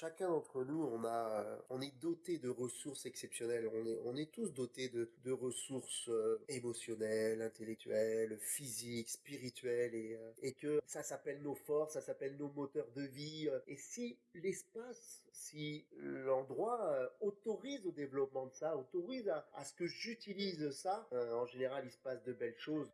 chacun d'entre nous, on a, euh, on est doté de ressources exceptionnelles. On est, on est tous dotés de, ressources euh, émotionnelles, intellectuelles, physiques, spirituelles, et, euh, et que ça s'appelle nos forces, ça s'appelle nos moteurs de vie. Et si l'espace, si l'endroit autorise au développement de ça, autorise à, à ce que j'utilise ça, en général, il se passe de belles choses.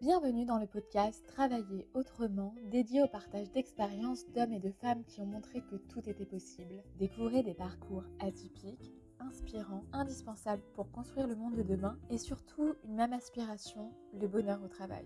Bienvenue dans le podcast Travailler autrement, dédié au partage d'expériences d'hommes et de femmes qui ont montré que tout était possible. Découvrez des parcours atypiques, inspirants, indispensables pour construire le monde de demain et surtout une même aspiration, le bonheur au travail.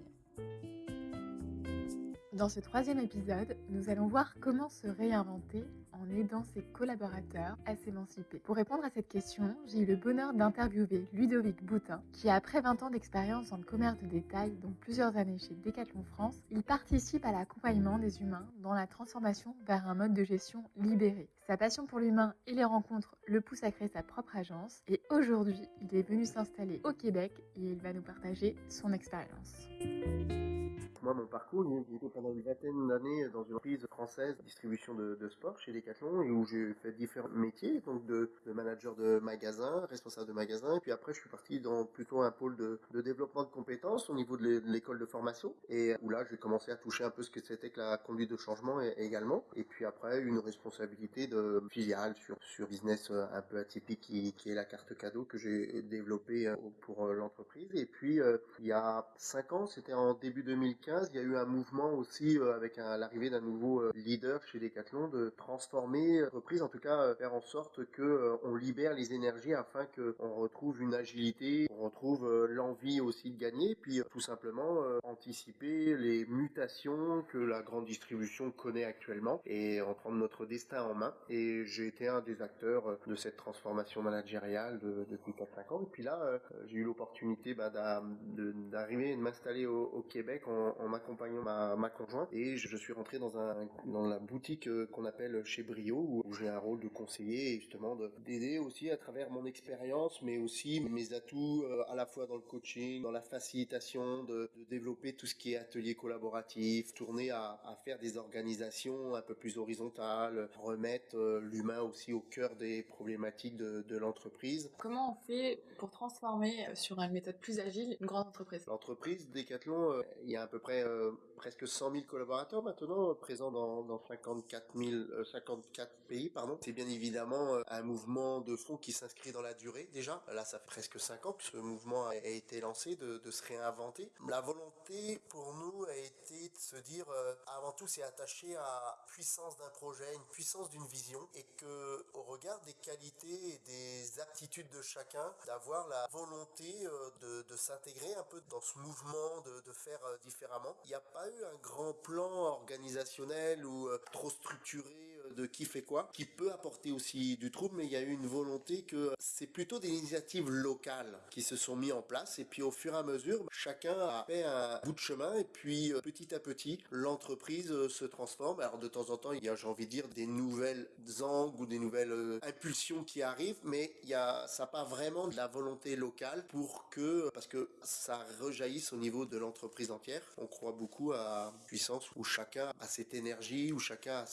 Dans ce troisième épisode, nous allons voir comment se réinventer en aidant ses collaborateurs à s'émanciper. Pour répondre à cette question, j'ai eu le bonheur d'interviewer Ludovic Boutin, qui après 20 ans d'expérience dans le commerce de détail, dont plusieurs années chez Decathlon France, il participe à l'accompagnement des humains dans la transformation vers un mode de gestion libéré. Sa passion pour l'humain et les rencontres le pousse à créer sa propre agence et aujourd'hui, il est venu s'installer au Québec et il va nous partager son expérience. Moi, mon parcours, j'ai été pendant une vingtaine d'années dans une entreprise française de distribution de, de, sport chez Decathlon et où j'ai fait différents métiers, donc de, de, manager de magasin, responsable de magasin, et puis après je suis parti dans plutôt un pôle de, de développement de compétences au niveau de l'école de formation. Et où là j'ai commencé à toucher un peu ce que c'était que la conduite de changement également, et puis après une responsabilité de filiale sur sur business euh, un peu atypique qui, qui est la carte cadeau que j'ai développé euh, pour euh, l'entreprise, et puis il y a cinq ans, c'était en début 2015 il y a eu un mouvement aussi euh, avec l'arrivée d'un nouveau euh, leader chez Decathlon de transformer l'entreprise, en tout cas euh, faire en sorte que on libère les énergies afin qu'on retrouve une agilité, on retrouve l'envie aussi de gagner, puis tout simplement anticiper les mutations que la grande distribution connaît actuellement et en prendre notre destin en main. Et j'ai été un des acteurs de cette transformation managériale depuis 4-5 ans. Et puis là, j'ai eu l'opportunité bah, d'arriver et de m'installer au, Québec en m'accompagnant ma, ma conjointe et je, suis rentré dans un dans la boutique euh, qu'on appelle chez Brio où, j'ai un rôle de conseiller et justement d'aider aussi à travers mon expérience mais aussi mes atouts euh, à la fois dans le coaching, dans la facilitation, de, de développer tout ce qui est atelier collaboratif, tourner à, à, faire des organisations un peu plus horizontales, remettre euh, l'humain aussi au cœur des problématiques de, de l'entreprise. Comment on fait pour transformer sur une méthode plus agile une grande entreprise? L'entreprise Decathlon, il y a à peu près euh, presque 100 000 collaborateurs maintenant, présents dans, dans 54, 000, 54 pays. pardon. C'est bien évidemment euh, un mouvement de fond qui s'inscrit dans la durée déjà. Là, ça fait presque 5 ans que ce mouvement a, été lancé, de, se réinventer. La volonté pour nous a été de se dire, euh, avant tout, c'est attaché à puissance d'un projet, une puissance d'une vision, et que au regard des qualités et des aptitudes de chacun, d'avoir la volonté de, s'intégrer un peu dans ce mouvement, de faire différemment il n'y a pas eu un grand plan organisationnel ou euh, trop structuré de qui fait quoi, qui peut apporter aussi du trouble, mais il y a eu une volonté que c'est plutôt des initiatives locales qui se sont mis en place et puis au fur et à mesure, chacun a fait un bout de chemin et puis euh, petit à petit, l'entreprise se transforme. Alors de temps en temps, il y a, j'ai envie de dire, des nouvelles angles ou des nouvelles impulsions qui arrivent, mais il y a, ça pas vraiment de la volonté locale pour que, parce que ça rejaillisse au niveau de l'entreprise entière on croit beaucoup à puissance où chacun a cette énergie, où chacun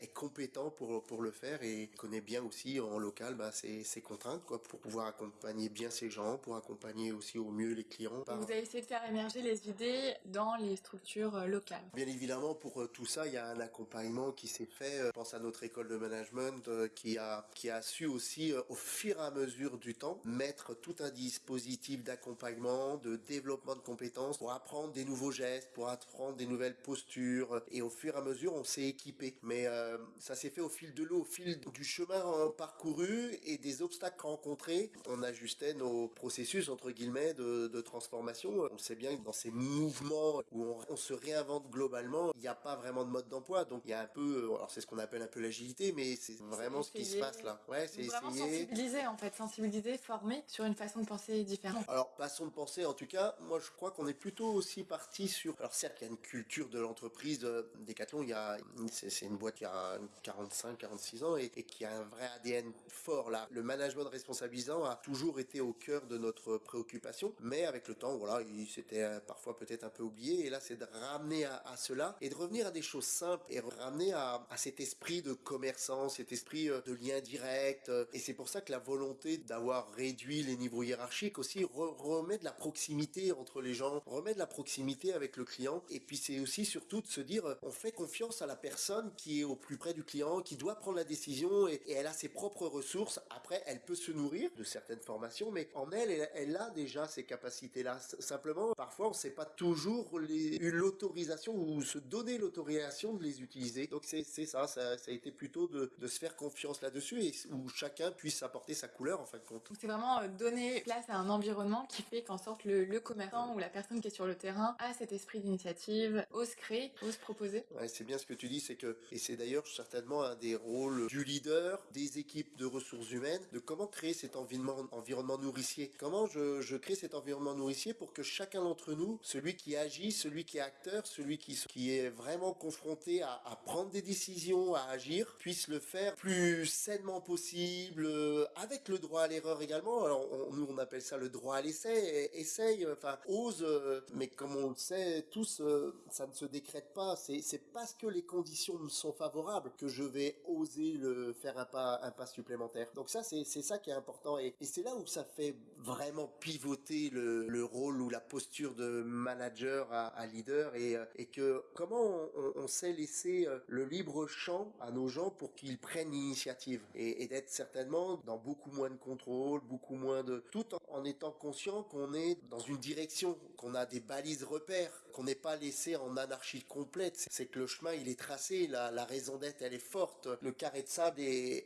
est compétent pour, pour le faire et connaît bien aussi en local bah, ses, ses, contraintes quoi, pour pouvoir accompagner bien ses gens, pour accompagner aussi au mieux les clients. Vous avez essayé de faire émerger les idées dans les structures euh, locales. Bien évidemment, pour euh, tout ça, il y a un accompagnement qui s'est fait. Euh, je pense à notre école de management qui a, qui a su aussi, au fur et à mesure du temps, mettre tout un dispositif d'accompagnement, de développement de compétences pour apprendre des nouveaux gestes pour apprendre des nouvelles postures. Et au fur et à mesure, on s'est équipé. Mais euh, ça s'est fait au fil de l'eau, au fil du chemin parcouru et des obstacles rencontrés. On ajustait nos processus, entre guillemets, de, de transformation. On sait bien que dans ces mouvements où on, on se réinvente globalement, il n'y a pas vraiment de mode d'emploi. Donc il y a un peu, euh, alors c'est ce qu'on appelle un peu l'agilité, mais c'est vraiment ce qui se passe là. Ouais, c'est essayer. sensibiliser en fait, sensibiliser, former sur une façon de penser différente. Alors façon de penser, en tout cas, moi je crois qu'on est plutôt aussi parti sur alors certes, il y a une culture de l'entreprise. Euh, Decathlon, il y a, c'est une boîte qui a une 45, 46 ans et, qui a un vrai ADN fort là. Le management responsabilisant a toujours été au cœur de notre préoccupation, mais avec le temps, voilà, il s'était euh, parfois peut-être un peu oublié. Et là, c'est de ramener à, cela et de revenir à des choses simples et ramener à, cet esprit de commerçant, cet esprit euh, de lien direct. Et c'est pour ça que la volonté d'avoir réduit les niveaux hiérarchiques aussi remet de la proximité entre les gens, remet de la proximité avec le client. Et puis c'est aussi surtout de se dire, euh, on fait confiance à la personne qui est au plus près du client, qui doit prendre la décision et, elle a ses propres ressources. Après, elle peut se nourrir de certaines formations, mais en elle, elle, a déjà ces capacités-là. Simplement, parfois, on ne sait pas toujours l'autorisation ou se donner l'autorisation de les utiliser. Donc c'est ça, ça, a été plutôt de, se faire confiance là-dessus et où chacun puisse apporter sa couleur en fin de compte. C'est vraiment euh, donner place à un environnement qui fait qu'en sorte le, le, commerçant ou la personne qui est sur le terrain a cet esprit d'initiative, ose créer, ose proposer. Ouais, c'est bien ce que tu dis, c'est que, et c'est d'ailleurs un des rôles du leader, des équipes de ressources humaines, de comment créer cet environnement, nourricier. Comment je, crée cet environnement nourricier pour que chacun d'entre nous, celui qui agit, celui qui est acteur, celui qui, qui est vraiment confronté à, prendre des décisions, à agir, puisse le faire plus sainement possible, euh, avec le droit à l'erreur également. Alors nous on appelle ça le droit à l'essai, essaye, enfin ose, euh, mais comme on le sait tous, euh, ça ne se décrète pas. C'est parce que les conditions me sont favorables que je vais oser le faire un pas, supplémentaire. Donc ça c'est ça qui est important et, c'est là où ça fait vraiment pivoter le, rôle ou la posture de manager à, leader et, et que comment on, sait laisser le libre champ à nos gens pour qu'ils prennent l'initiative et, et d'être certainement dans beaucoup moins de contrôle, beaucoup moins de tout en, étant conscient qu'on est dans une direction, qu'on a des balises repères, qu'on n'est pas laissé en anarchie complète. C'est que le chemin il est tracé, la, la raison d'être elle est forte, le carré de sable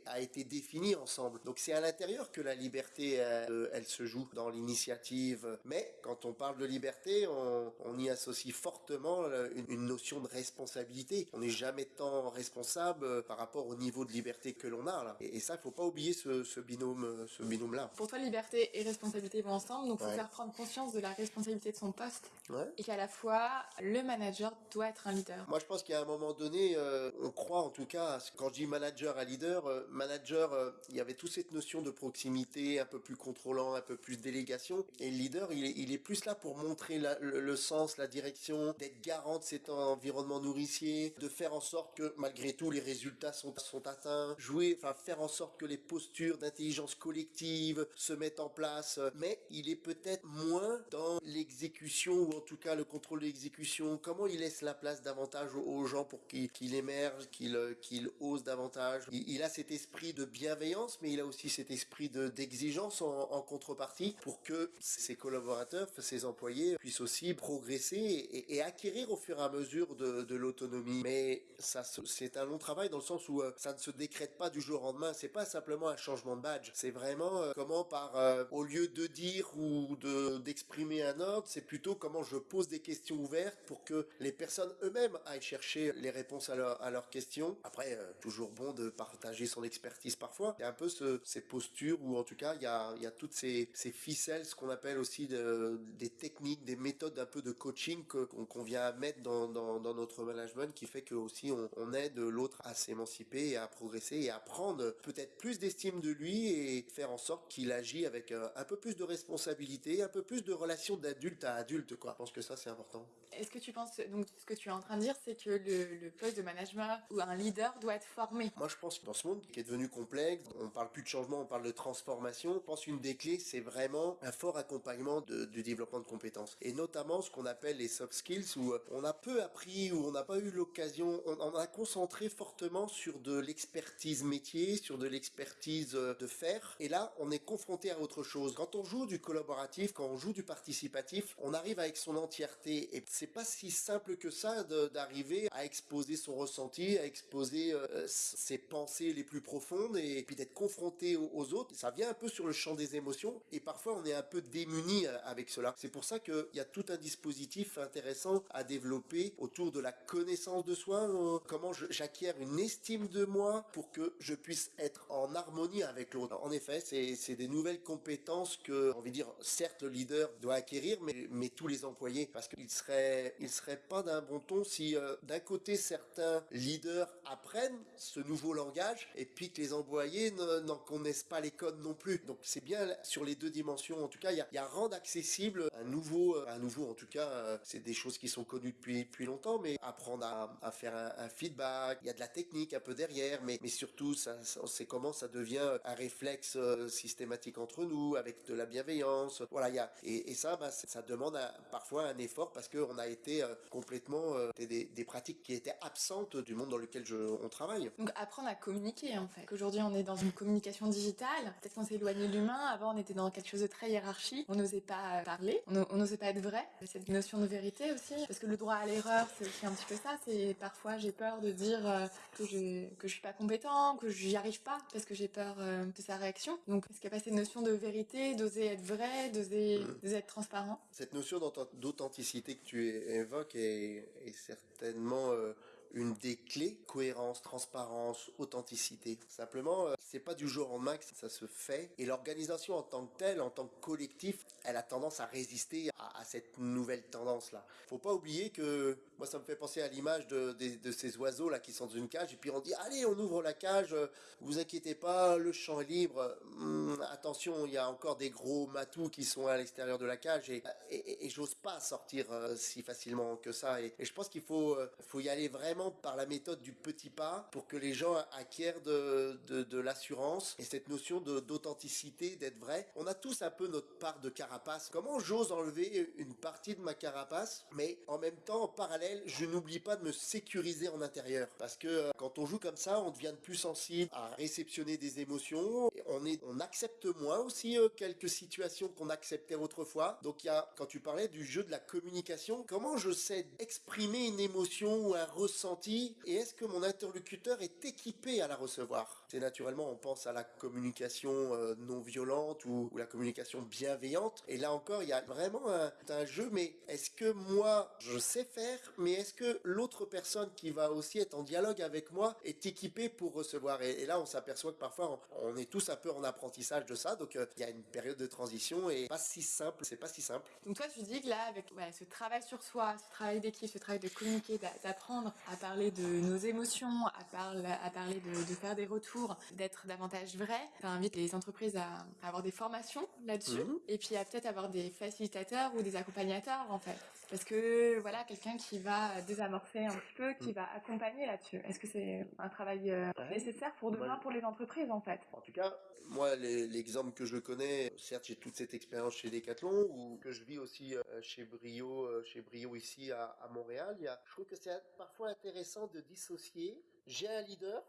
a été défini ensemble. Donc c'est à l'intérieur que la liberté elle, elle se joue dans l'initiative. Mais quand on parle de liberté, on, on y associe fortement une, une, notion de responsabilité. On n'est jamais tant responsable par rapport au niveau de liberté que l'on a là. Et, ça, il faut pas oublier ce, ce binôme, ce binôme là. Pour toi, liberté et responsabilité vont ensemble, donc il faut faire prendre conscience de la responsabilité de son poste et qu'à la fois le manager doit être un leader. Moi je pense qu'à un moment donné, euh, on croit en tout cas, quand je dis manager à leader, euh, manager, euh, il y avait toute cette notion de proximité, un peu plus contrôlant, un peu plus délégation, et le leader il est, plus là pour montrer le, sens, la direction, d'être garant de cet environnement nourricier, de faire en sorte que malgré tout les résultats sont, sont atteints, jouer, enfin faire en sorte que les postures d'intelligence collective se mettent en place, mais il est peut-être moins dans l'exécution ou en tout cas le contrôle l'exécution, comment il laisse la place davantage aux, gens pour qu'ils qu émergent, qu'ils qu'il osent davantage? Il, a cet esprit de bienveillance, mais il a aussi cet esprit d'exigence en, contrepartie pour que ses collaborateurs, ses employés puissent aussi progresser et, acquérir au fur et à mesure de, l'autonomie. Mais ça, c'est un long travail dans le sens où euh, ça ne se décrète pas du jour au lendemain. C'est pas simplement un changement de badge. C'est vraiment euh, comment par euh, au lieu de dire ou de d'exprimer un ordre, c'est plutôt comment je pose des questions ouvertes pour que les personnes eux-mêmes aillent chercher les réponses à, à leurs questions. Après, euh, toujours bon de partager son expertise parfois. Il y a un peu ce, ces postures où en tout cas il y a, il y a toutes ces, ces ficelles, ce qu'on appelle aussi de, des techniques, des méthodes un peu de coaching qu'on vient mettre dans, dans, notre management qui fait que aussi on, aide l'autre à s'émanciper et à progresser et à prendre peut-être plus d'estime de lui et faire en sorte qu'il agit avec un, un peu plus de responsabilité, un peu plus de relations d'adulte à adulte quoi. Je pense que ça c'est important. Est-ce que tu penses, donc ce que tu es en train de dire, c'est que le, poste de management ou un leader doit être formé? Moi je pense que dans ce monde qui est devenu complexe, on parle plus de changement, on parle de transformation, je pense qu'une des clés c'est vraiment un fort accompagnement du développement de compétences. Et notamment ce qu'on appelle les soft skills où on a peu appris, où on n'a pas eu l'occasion, on, on, a concentré fortement sur de l'expertise métier, sur de l'expertise euh, de faire. Et là on est confronté à autre chose. Quand on joue du collaboratif, quand on joue du participatif, on arrive avec son entièreté et c'est pas si simple que ça d'arriver à exposer son ressenti, à exposer euh, ses pensées les plus profondes et puis d'être confronté aux, autres. Ça vient un peu sur le champ des émotions et parfois on est un peu démuni euh, avec cela. C'est pour ça qu'il y a tout un dispositif intéressant à développer autour de la connaissance de soi, euh, comment j'acquiers une estime de moi pour que je puisse être en harmonie avec l'autre. En effet, c'est des nouvelles compétences que, on envie dire, certes le leader doit acquérir, mais, mais tous les employés, parce qu'il serait, il serait pas d'un bon ton si euh, d'un côté certains leaders apprennent ce nouveau langage et puis que les employés n'en connaissent pas les codes non plus. Donc c'est bien sur les deux dimensions. En tout cas, il y a, rendre accessible un nouveau, euh, un nouveau. En tout cas, euh, c'est des choses qui sont connues depuis depuis longtemps, mais apprendre à, faire un, feedback. Il y a de la technique un peu derrière, mais mais surtout, ça, c'est comment ça devient un réflexe systématique entre nous avec de la bienveillance. Voilà, il y a et, ça, bah, ça demande parfois un effort parce qu'on a été complètement des, des, pratiques qui étaient absentes du monde dans lequel je, on travaille. Donc apprendre à communiquer en fait. Aujourd'hui on est dans une communication digitale, peut-être qu'on s'est éloigné de l'humain, avant on était dans quelque chose de très hiérarchique, on n'osait pas parler, on n'osait pas être vrai, cette notion de vérité aussi, parce que le droit à l'erreur c'est aussi un petit peu ça, c'est parfois j'ai peur de dire euh, que je, que je suis pas compétent, que j'y arrive pas, parce que j'ai peur euh, de sa réaction. Donc est-ce qu'il n'y a pas cette notion de vérité, d'oser être vrai, d'oser mmh. être transparent? Cette notion d'authenticité tu évoques est, certainement euh, une des clés, cohérence, transparence, authenticité. Simplement, euh, c'est pas du jour au que ça se fait. Et l'organisation en tant que telle, en tant que collectif, elle a tendance à résister à, cette nouvelle tendance-là. Faut pas oublier que, moi ça me fait penser à l'image de, ces oiseaux-là qui sont dans une cage, et puis on dit, allez, on ouvre la cage, vous inquiétez pas, le champ est libre. Hum, attention, il y a encore des gros matous qui sont à l'extérieur de la cage, et, et, j'ose pas sortir euh, si facilement que ça. Et, je pense qu'il faut, euh, faut y aller vraiment par la méthode du petit pas pour que les gens acquièrent de, de, l'assurance et cette notion d'authenticité, d'être vrai. On a tous un peu notre part de carapace. Comment j'ose enlever une partie de ma carapace, mais en même temps, en parallèle, je n'oublie pas de me sécuriser en intérieur. Parce que euh, quand on joue comme ça, on devient plus sensible à réceptionner des émotions. On, est, on accepte moins aussi euh, quelques situations qu'on acceptait autrefois. Donc il y a, quand tu parlais du jeu de la communication, comment je sais exprimer une émotion ou un ressenti et est-ce que mon interlocuteur est équipé à la recevoir? C'est naturellement, on pense à la communication euh, non violente ou, la communication bienveillante. Et là encore, il y a vraiment un jeu, mais est-ce que moi, je sais faire, mais est-ce que l'autre personne qui va aussi être en dialogue avec moi est équipée pour recevoir et, là, on s'aperçoit que parfois, on, est tous un peu en apprentissage de ça. Donc, euh, il y a une période de transition et pas si simple, c'est pas si simple. Donc toi, tu dis que là, avec ce travail sur soi, ce travail d'équipe, ce travail de communiquer, d'apprendre à parler de nos émotions, à, parler, à parler de, faire des retours, d'être davantage vrai. Ça invite les entreprises à, avoir des formations là-dessus mhm. et puis à peut-être avoir des facilitateurs ou des accompagnateurs en fait. Parce que voilà, quelqu'un qui va désamorcer un petit peu, qui mhm. va accompagner là-dessus. Est-ce que c'est un travail euh, nécessaire pour demain pour les entreprises en fait? En tout cas, moi l'exemple que je connais, certes j'ai toute cette expérience chez Decathlon ou que je vis aussi euh, chez Brio, euh, chez Brio ici à, à Montréal, il y a, je trouve que c'est parfois intéressant de dissocier. J'ai un leader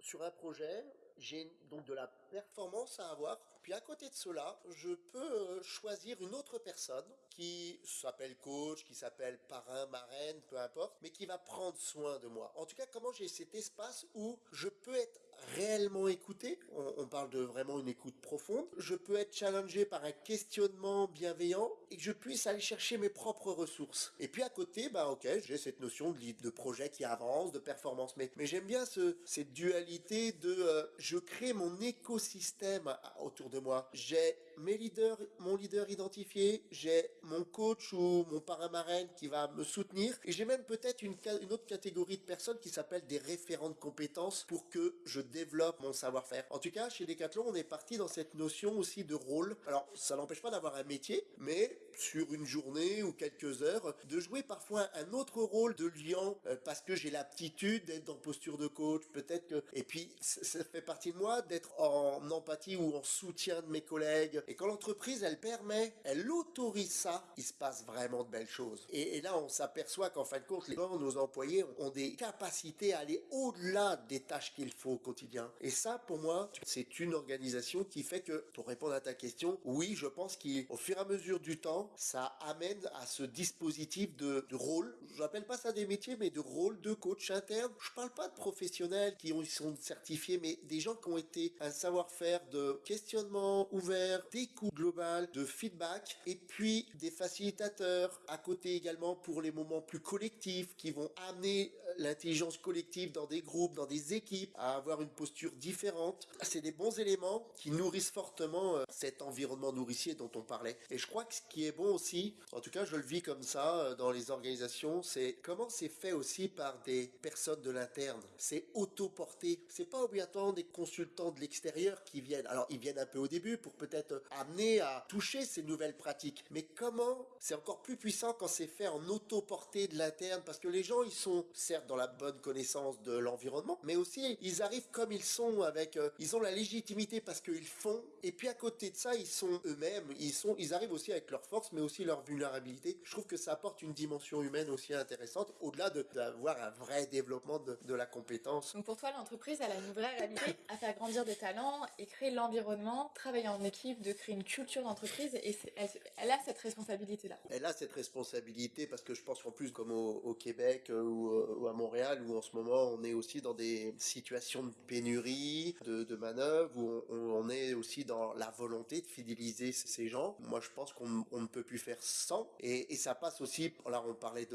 sur un projet, j'ai donc de la performance à avoir. Puis à côté de cela, je peux euh, choisir une autre personne qui s'appelle coach, qui s'appelle parrain, marraine, peu importe, mais qui va prendre soin de moi. En tout cas, comment j'ai cet espace où je peux être réellement écouté, on, parle de vraiment une écoute profonde, je peux être challengé par un questionnement bienveillant et que je puisse aller chercher mes propres ressources. Et puis à côté, bah ok, j'ai cette notion de, de projet qui avance, de performance, mais, mais j'aime bien ce, cette dualité de euh, je crée mon écosystème autour de moi. J'ai mes leaders, mon leader identifié, j'ai mon coach ou mon paramarraine qui va me soutenir, et j'ai même peut-être une, autre catégorie de personnes qui s'appellent des référents de compétences pour que je développe mon savoir-faire. En tout cas, chez Decathlon, on est parti dans cette notion aussi de rôle. Alors, ça n'empêche pas d'avoir un métier, mais sur une journée ou quelques heures, de jouer parfois un autre rôle de lion euh, parce que j'ai l'aptitude d'être en posture de coach, peut-être que... Et puis, ça fait partie de moi d'être en empathie ou en soutien de mes collègues. Et quand l'entreprise, elle permet, elle autorise ça, il se passe vraiment de belles choses. Et, là, on s'aperçoit qu'en fin de compte, les nos employés ont des capacités à aller au-delà des tâches qu'il faut au quotidien. Et ça, pour moi, c'est une organisation qui fait que, pour répondre à ta question, oui, je pense qu'au fur et à mesure du temps, ça amène à ce dispositif de, rôle. Je n'appelle pas ça des métiers, mais de rôle de coach interne. Je parle pas de professionnels qui ont, sont certifiés, mais des gens qui ont été un savoir-faire de questionnement ouvert, d'écoute globale, de feedback, et puis des facilitateurs. À côté également pour les moments plus collectifs qui vont amener l'intelligence collective dans des groupes, dans des équipes, à avoir une posture différente. C'est des bons éléments qui nourrissent fortement euh, cet environnement nourricier dont on parlait. Et je crois que ce qui est bon aussi, en tout cas je le vis comme ça euh, dans les organisations, c'est comment c'est fait aussi par des personnes de l'interne. C'est auto-porté. C'est pas obligatoirement des consultants de l'extérieur qui viennent. Alors ils viennent un peu au début pour peut-être amener à toucher ces nouvelles pratiques. Mais comment c'est encore plus puissant quand c'est fait en auto-porté de l'interne? Parce que les gens ils sont certes dans la bonne connaissance de l'environnement, mais aussi ils arrivent comme ils sont avec, euh, ils ont la légitimité parce qu'ils font. Et puis à côté de ça, ils sont eux-mêmes. Ils sont, ils arrivent aussi avec leur force, mais aussi leur vulnérabilité. Je trouve que ça apporte une dimension humaine aussi intéressante, au-delà d'avoir un vrai développement de, de, la compétence. Donc pour toi, l'entreprise, elle a une vraie réalité à faire grandir des talents et créer l'environnement, travailler en équipe, de créer une culture d'entreprise. Et elle, elle, a cette responsabilité-là. Elle a cette responsabilité parce que je pense qu'en plus, comme au, au Québec euh, ou, euh, ou, à Montréal, où en ce moment on est aussi dans des situations de pénurie, de, manœuvre, où on, est aussi dans la volonté de fidéliser ces gens. Moi, je pense qu'on ne peut plus faire sans. Et, ça passe aussi, là, on parlait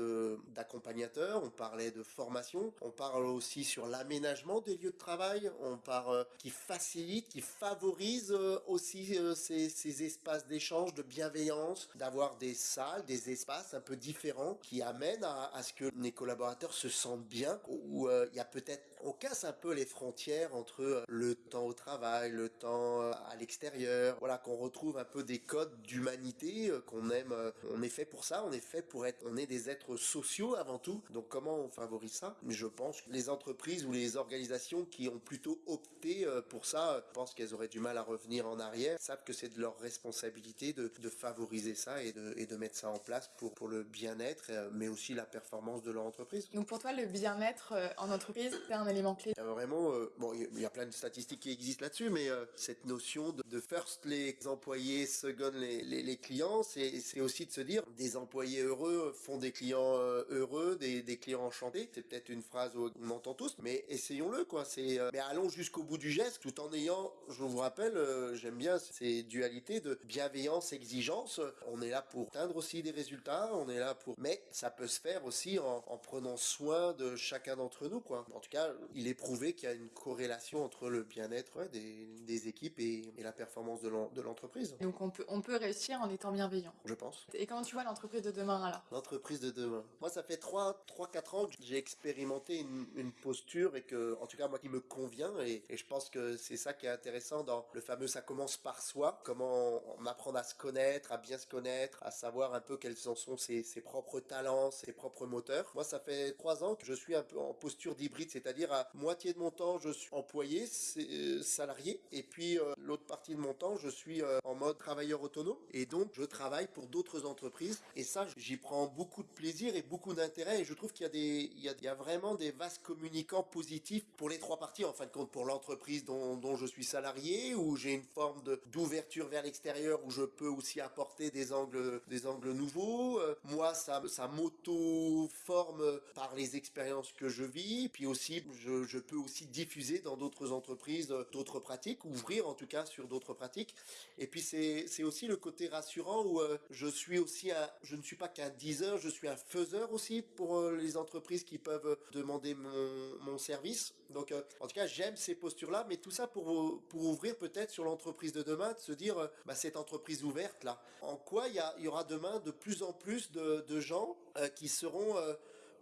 d'accompagnateurs, on parlait de formation, on parle aussi sur l'aménagement des lieux de travail, on parle euh, qui facilite, qui favorise euh, aussi euh, ces, ces espaces d'échange, de bienveillance, d'avoir des salles, des espaces un peu différents qui amènent à, à ce que les collaborateurs se sentent bien, où il y a peut-être on casse un peu les frontières entre le temps au travail, le temps à l'extérieur, voilà, qu'on retrouve un peu des codes d'humanité qu'on aime, on est fait pour ça, on est fait pour être, on est des êtres sociaux avant tout, donc comment on favorise ça? Mais je pense que les entreprises ou les organisations qui ont plutôt opté pour ça, je pense qu'elles auraient du mal à revenir en arrière, savent que c'est de leur responsabilité de, de favoriser ça et de, et de, mettre ça en place pour, pour le bien-être, mais aussi la performance de leur entreprise. Donc pour toi, le bien-être en entreprise, c'est un élément clé vraiment, euh, bon, il y a plein de statistiques qui existent là-dessus, mais euh, cette notion de, first les employés, second les, clients, c'est aussi de se dire des employés heureux font des clients euh, heureux, des, clients enchantés. C'est peut-être une phrase qu'on entend tous, mais essayons-le, quoi. Mais allons jusqu'au bout du geste, tout en ayant, je vous rappelle, j'aime bien ces dualités de bienveillance, exigence. On est là pour atteindre aussi des résultats, on est là pour, mais ça peut se faire aussi en prenant soin de chacun d'entre nous, quoi. En tout cas, il est prouvé qu'il y a une corrélation entre le bien-être ouais, des, des, équipes et, et, la performance de l'entreprise. Donc on peut, on peut réussir en étant bienveillant. Je pense. Et comment tu vois l'entreprise de demain alors? L'entreprise de demain. Moi, ça fait 3-4 ans que j'ai expérimenté une, une, posture et que, en tout cas, moi, qui me convient. Et, et je pense que c'est ça qui est intéressant dans le fameux ça commence par soi. Comment on apprend à se connaître, à bien se connaître, à savoir un peu quels en sont ses, ses propres talents, ses propres moteurs. Moi, ça fait 3 ans que je suis un peu en posture d'hybride, c'est-à-dire à moitié de mon temps, je suis employé, euh, salarié, et puis euh, l'autre partie de mon temps, je suis euh, en mode travailleur autonome, et donc je travaille pour d'autres entreprises, et ça, j'y prends beaucoup de plaisir et beaucoup d'intérêt, et je trouve qu'il y a des, il y a, il y a vraiment des vases communicants positifs pour les trois parties, en fin de compte, pour l'entreprise dont, dont, je suis salarié, où j'ai une forme d'ouverture vers l'extérieur, où je peux aussi apporter des angles, des angles nouveaux. moi, ça, ça m'auto-forme par les expériences que je vis, puis aussi, je, peux aussi diffuser dans d'autres entreprises d'autres pratiques, ouvrir en tout cas sur d'autres pratiques. Et puis c'est aussi le côté rassurant où euh, je suis aussi un, je ne suis pas qu'un diseur, je suis un faiseur aussi pour euh, les entreprises qui peuvent demander mon, mon service. Donc euh, en tout cas j'aime ces postures-là, mais tout ça pour, pour ouvrir peut-être sur l'entreprise de demain, de se dire euh, bah, cette entreprise ouverte là, en quoi il y, aura demain de plus en plus de, gens euh, qui seront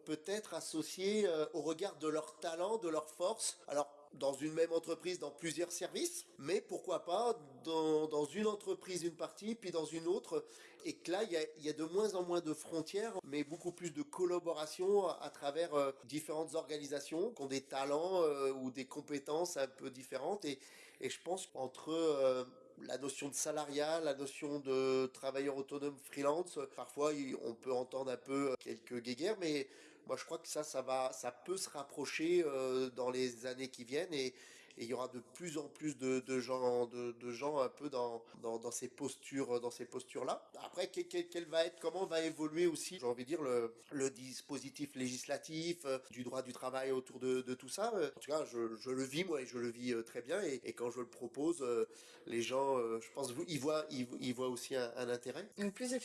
peut-être associés euh, au regard de leur talent, de leur force. Alors, dans une même entreprise, dans plusieurs services, mais pourquoi pas dans, une entreprise une partie, puis dans une autre, et que là, il y a, de moins en moins de frontières, mais beaucoup plus de collaboration à, travers euh, différentes organisations qui ont des talents euh, ou des compétences un peu différentes, et, je pense qu'entre euh, la notion de salariat, la notion de travailleur autonome freelance, parfois on peut entendre un peu quelques guéguerres, mais je crois que ça, ça va, ça peut se rapprocher euh, dans les années qui viennent et, il y aura de plus en plus de, gens, de, gens un peu dans, ces postures, dans ces postures-là. Après, quel, va être, comment va évoluer aussi, j'ai envie de dire, le, dispositif législatif, euh, du droit du travail autour de, tout ça. En tout cas, je, le vis, moi, et je le vis euh, très bien. Et, quand je le propose, les gens, je pense, ils voient, ils, voient aussi un, intérêt. Donc plus de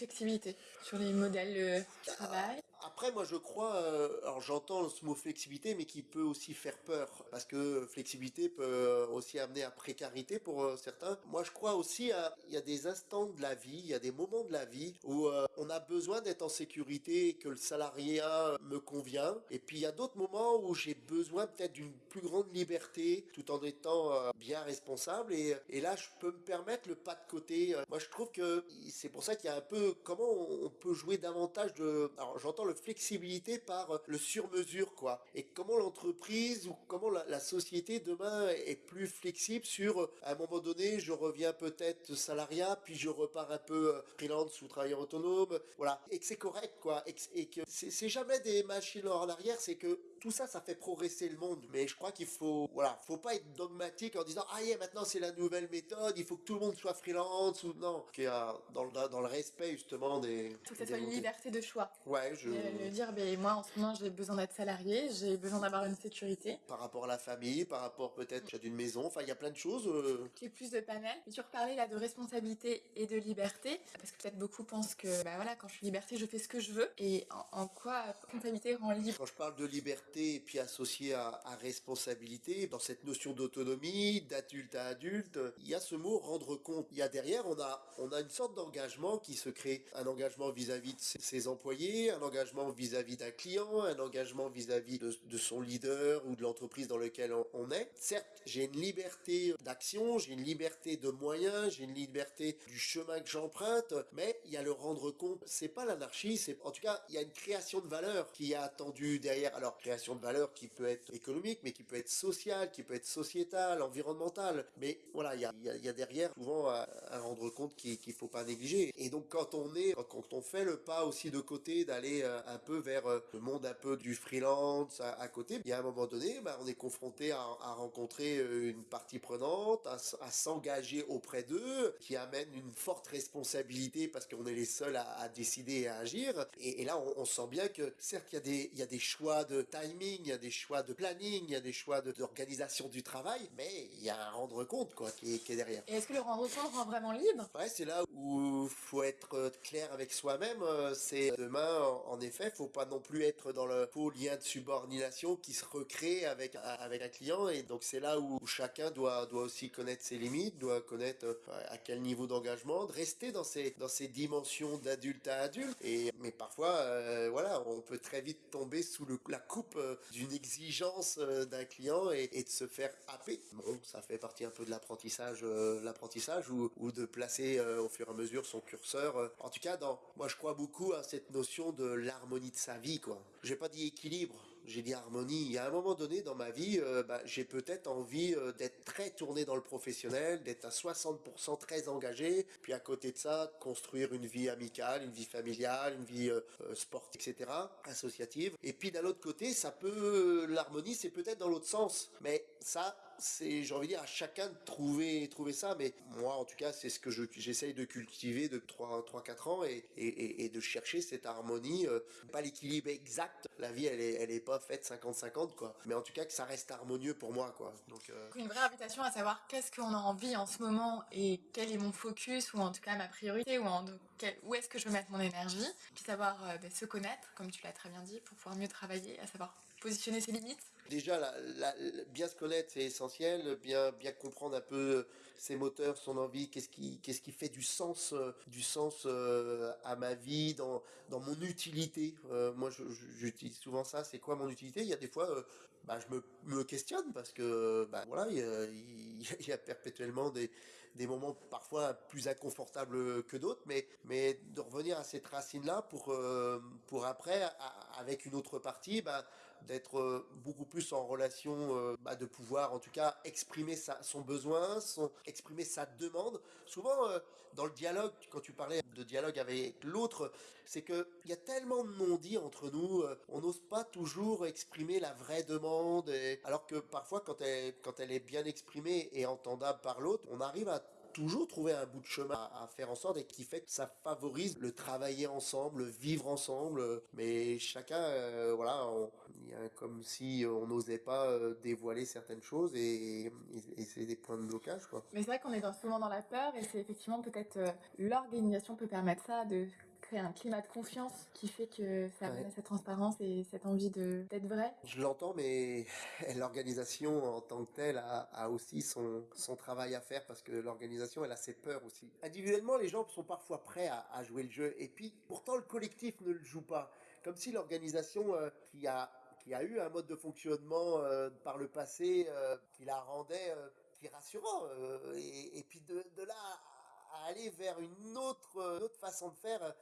sur les modèles de travail. Après, moi, je crois, euh, alors j'entends ce mot flexibilité, mais qui peut aussi faire peur, parce que flexibilité peut aussi amener à précarité pour euh, certains. Moi, je crois aussi, il y a des instants de la vie, il y a des moments de la vie où euh, on a besoin d'être en sécurité, que le salariat me convient, et puis il y a d'autres moments où j'ai besoin peut-être d'une plus grande liberté, tout en étant bien responsable, et, là, je peux me permettre le pas de côté. Moi, je trouve que c'est pour ça qu'il y a un peu, comment on peut jouer davantage de, alors j'entends le flexibilité par euh, le sur-mesure, quoi. Et comment l'entreprise ou comment la, société demain est plus flexible sur, euh, à un moment donné, je reviens peut-être salariat, puis je repars un peu euh, freelance ou travailleur autonome, voilà. Et que c'est correct, quoi. Et que, c'est jamais des machines en arrière, c'est que tout ça, ça fait progresser le monde. Mais je crois qu'il faut, voilà, faut pas être dogmatique en disant, ah yeah, maintenant c'est la nouvelle méthode, il faut que tout le monde soit freelance ou non. Qui a, dans, le, dans le respect justement des. Faut que ça soit une liberté de choix. Ouais, je. Le, dire, ben, moi en ce moment j'ai besoin d'être salarié, j'ai besoin d'avoir une sécurité. Par rapport à la famille, par rapport peut-être à d'une maison, enfin il y a plein de choses. Euh... Qui plus de panel. Et tu reparlais là de responsabilité et de liberté, parce que peut-être beaucoup pensent que, bah voilà, quand je suis liberté, je fais ce que je veux. Et en, en quoi responsabilité rend libre? Quand je parle de liberté, et puis associé à, responsabilité, dans cette notion d'autonomie, d'adulte à adulte, il y a ce mot rendre compte. Il y a derrière, on a, on a une sorte d'engagement qui se crée. Un engagement vis-à-vis de ses, employés, un engagement vis-à-vis d'un client, un engagement vis-à-vis de, son leader ou de l'entreprise dans laquelle on, est. Certes, j'ai une liberté d'action, j'ai une liberté de moyens, j'ai une liberté du chemin que j'emprunte, mais il y a le rendre compte. C'est pas l'anarchie, c'est, en tout cas, il y a une création de valeur qui est attendue derrière. Alors, création de valeur qui peut être économique, mais qui peut être sociale, qui peut être sociétale, environnementale. Mais voilà, il y a, derrière souvent à, rendre compte qu'il ne faut pas négliger. Et donc quand on est, quand on fait le pas aussi de côté d'aller euh, un peu vers euh, le monde un peu du freelance à, côté, il y a un moment donné, bah, on est confronté à, rencontrer euh, une partie prenante, à, s'engager auprès d'eux, qui amène une forte responsabilité parce qu'on est les seuls à, décider et à agir. Et, là, on, sent bien que certes, il y a des, choix de timing il y a des choix de planning, il y a des choix d'organisation du travail, mais il y a un rendre compte quoi qui est, derrière. Et est-ce que le rendre compte rend vraiment libre? Ouais, c'est là où faut être euh, clair avec soi-même. Euh, c'est demain, en effet, faut pas non plus être dans le faux lien de subordination qui se recrée avec avec un client. Et donc c'est là où chacun doit doit aussi connaître ses limites, doit connaître euh, à quel niveau d'engagement, de rester dans ces dans ces dimensions d'adulte à adulte. Et mais parfois, voilà, on peut très vite tomber sous le, la coupe euh, d'une exigence euh, d'un client et, de se faire happer. Bon, ça fait partie un peu de l'apprentissage, euh, l'apprentissage ou, de placer au fur et à mesure son curseur. En tout cas, dans, moi je crois beaucoup à cette notion de l'harmonie de sa vie, quoi. J'ai pas dit équilibre, j'ai dit harmonie. Il y a un moment donné dans ma vie, bah, j'ai peut-être envie d'être très tourné dans le professionnel, d'être à 60% très engagé, puis à côté de ça, construire une vie amicale, une vie familiale, une vie sportive, etc., associative. Et puis d'un autre côté, ça peut, l'harmonie, c'est peut-être dans l'autre sens. Mais ça, c'est, j'ai envie de dire, à chacun de trouver, trouver ça. Mais moi, en tout cas, c'est ce que j'essaye de cultiver de 3-4 ans et, et, de chercher cette harmonie. Euh, pas l'équilibre exact. La vie, elle est, elle est pas faite 50-50, quoi. Mais en tout cas, que ça reste harmonieux pour moi, quoi. Donc, euh, Une vraie invitation à savoir qu'est-ce qu'on a envie en ce moment et quel est mon focus ou en tout cas ma priorité ou en, où est-ce que je veux mettre mon énergie. Puis savoir euh, ben, se connaître, comme tu l'as très bien dit, pour pouvoir mieux travailler, à savoir ses limites Déjà, bien se connaître, c'est essentiel. Bien, comprendre un peu ses moteurs, son envie, qu'est-ce qui, qui fait du sens, euh, du sens euh, à ma vie, dans, mon utilité. Euh, moi, j'utilise souvent ça. C'est quoi mon utilité? Il y a des fois, bah, je me, questionne parce que, bah, voilà, il y, a, perpétuellement des, des moments parfois plus inconfortables que d'autres, mais, mais de revenir à cette racine-là pour, pour après avec une autre partie, bah, d'être euh, beaucoup plus en relation, euh, bah, de pouvoir en tout cas exprimer son besoin, exprimer sa demande. Souvent, euh, dans le dialogue, quand tu parlais de dialogue avec l'autre, c'est qu'il y a tellement de non-dits entre nous, on n'ose pas toujours exprimer la vraie demande, alors que parfois, quand elle est bien exprimée et entendable par l'autre, on arrive à toujours trouver un bout de chemin à, faire en sorte et qui fait que ça favorise le travailler ensemble, le vivre ensemble. Mais chacun, euh, voilà, il y a comme si on n'osait pas euh, dévoiler certaines choses et, c'est des points de blocage. Quoi. Mais c'est vrai qu'on est souvent dans la peur et c'est effectivement peut-être euh, l'organisation peut permettre ça, de créer un climat de confiance qui fait que ça ouais. cette transparence et cette envie d'être vrai. Je l'entends, mais l'organisation en tant que telle a, a aussi son, son, travail à faire parce que l'organisation, elle a ses peurs aussi. Individuellement, les gens sont parfois prêts à, à, jouer le jeu et puis pourtant le collectif ne le joue pas. Comme si l'organisation euh, qui a qui a eu un mode de fonctionnement euh, par le passé euh, qui la rendait qui rassurant et, et, puis de, de là à aller vers une autre, une autre façon de faire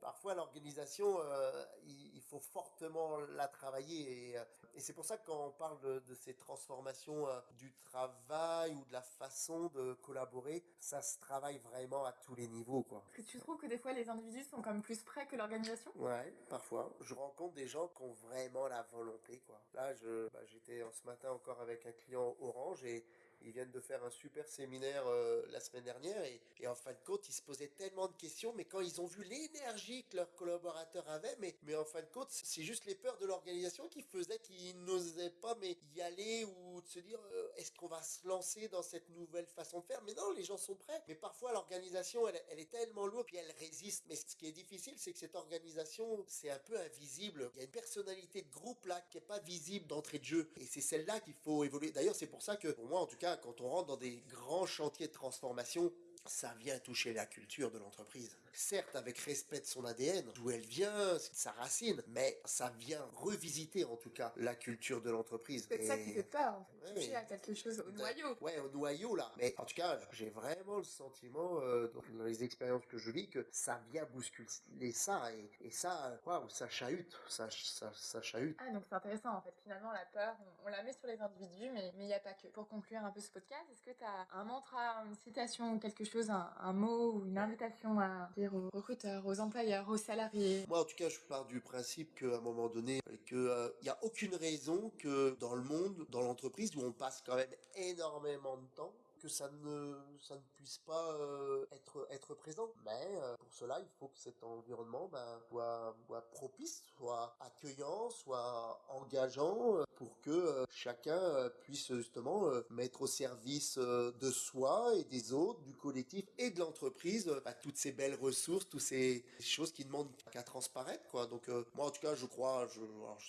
parfois l'organisation, euh, il, il, faut fortement la travailler. Et, euh, et c'est pour ça que quand on parle de, de ces transformations euh, du travail ou de la façon de collaborer, ça se travaille vraiment à tous les niveaux. Quoi. Est-ce que tu trouves que des fois les individus sont comme plus prêts que l'organisation? Ouais, parfois. Je rencontre des gens qui ont vraiment la volonté. Quoi. Là, je, bah, j'étais ce matin encore avec un client Orange et ils viennent de faire un super séminaire euh, la semaine dernière et, en fin de compte, ils se posaient tellement de questions, mais quand ils ont vu l'énergie que leurs collaborateurs avaient, mais, en fin de compte, c'est juste les peurs de l'organisation qui faisaient qu'ils n'osaient pas y aller ou de se dire euh, est-ce qu'on va se lancer dans cette nouvelle façon de faire? Mais non, les gens sont prêts. Mais parfois, l'organisation, elle, elle est tellement lourde puis elle résiste. Mais ce qui est difficile, c'est que cette organisation, c'est un peu invisible. Il y a une personnalité de groupe là qui est pas visible d'entrée de jeu. Et c'est celle-là qu'il faut évoluer. D'ailleurs, c'est pour ça que, pour moi en tout cas, quand on rentre dans des grands chantiers de transformation, ça vient toucher la culture de l'entreprise. Certes, avec respect de son ADN, d'où elle vient, sa racine, mais ça vient revisiter en tout cas la culture de l'entreprise. C'est et... ça qui fait peur, en fait. toucher à quelque chose au noyau. Ouais, au noyau là. Mais en tout cas, j'ai vraiment le sentiment, euh, dans les expériences que je vis, que ça vient bousculer ça et, et ça, waouh, ça chahute, ça, ça, ça chahute. Ah, donc c'est intéressant en fait. Finalement, la peur, on, on, la met sur les individus, mais il n'y a pas que. Pour conclure un peu ce podcast, est-ce que tu as un mantra, une citation ou quelque chose, un, un mot ou une invitation à dire aux recruteurs, aux employeurs, aux salariés? Moi, en tout cas, je pars du principe qu'à un moment donné, qu'il n'y euh, a aucune raison que dans le monde, dans l'entreprise, où on passe quand même énormément de temps, que ça ne, ça ne puisse pas euh, être, être présent. Mais euh, pour cela, il faut que cet environnement ben, soit, soit propice, soit accueillant, soit engageant euh, pour que euh, chacun euh, puisse justement mettre au service de soi et des autres, du collectif et de l'entreprise ben, toutes ces belles ressources, toutes ces choses qui demandent qu'à transparaître. Quoi. Donc moi, en tout cas, je crois, je,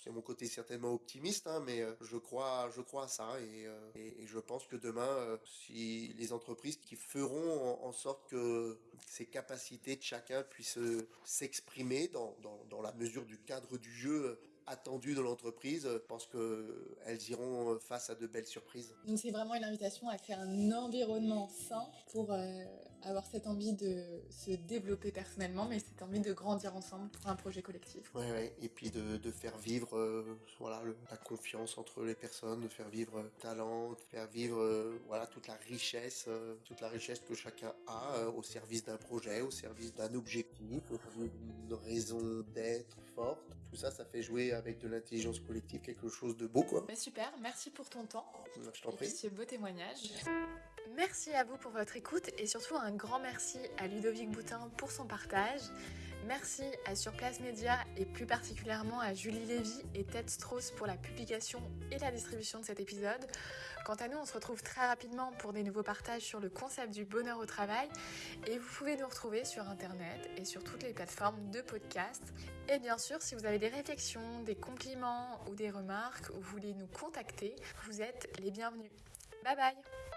c'est mon côté certainement optimiste, hein, mais je crois, je crois à ça et, et, et je pense que demain, si les entreprises qui feront en, sorte que ces capacités de chacun puissent euh, s'exprimer dans, la mesure du cadre du jeu attendu de l'entreprise, je pense qu'elles iront face à de belles surprises. Donc c'est vraiment une invitation à créer un environnement sain pour euh, avoir cette envie de se développer personnellement, mais cette envie de grandir ensemble pour un projet collectif. Oui, ouais. et puis de, de faire vivre euh, voilà, le, la confiance entre les personnes, de faire vivre le talent, de faire vivre euh, voilà, toute la richesse, euh, toute la richesse que chacun a euh, au service d'un projet, au service d'un objectif, d'une raison d'être forte. Tout ça, ça fait jouer avec de l'intelligence collective quelque chose de beau, quoi. Bah super, merci pour ton temps. Je t'en prie. Et ce beau témoignage. Merci à vous pour votre écoute et surtout un grand merci à Ludovic Boutin pour son partage. Merci à Surplace Média et plus particulièrement à Julie Lévy et Ted Strauss pour la publication et la distribution de cet épisode. Quant à nous, on se retrouve très rapidement pour des nouveaux partages sur le concept du bonheur au travail et vous pouvez nous retrouver sur internet et sur toutes les plateformes de podcast. Et bien sûr, si vous avez des réflexions, des compliments ou des remarques ou voulez nous contacter, vous êtes les bienvenus. Bye bye